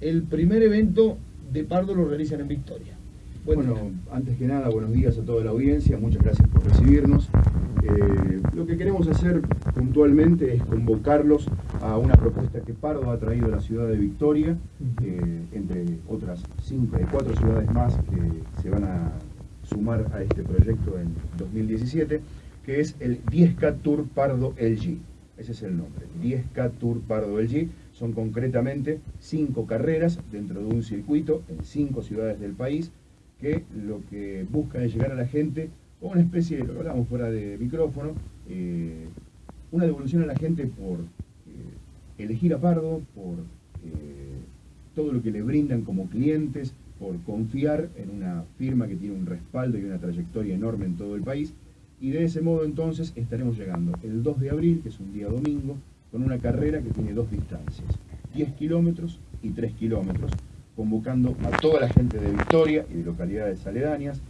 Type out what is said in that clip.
el primer evento de Pardo lo realizan en Victoria. bueno, antes que nada, buenos días a toda la audiencia, muchas gracias por recibirnos. Eh, lo que queremos hacer puntualmente es convocarlos a una propuesta que Pardo ha traído a la ciudad de Victoria, eh, entre otras cinco, eh, cuatro ciudades más que se van a sumar a este proyecto en 2017, que es el 10K Tour Pardo LG. Ese es el nombre, 10K Tour Pardo LG. Son concretamente cinco carreras dentro de un circuito en cinco ciudades del país que lo que busca es llegar a la gente con una especie, de, hablamos fuera de micrófono, eh, una devolución a la gente por eh, elegir a Pardo, por eh, todo lo que le brindan como clientes, por confiar en una firma que tiene un respaldo y una trayectoria enorme en todo el país. Y de ese modo entonces estaremos llegando el 2 de abril, que es un día domingo, con una carrera que tiene dos distancias, 10 kilómetros y 3 kilómetros, convocando a toda la gente de Victoria y de localidades aledañas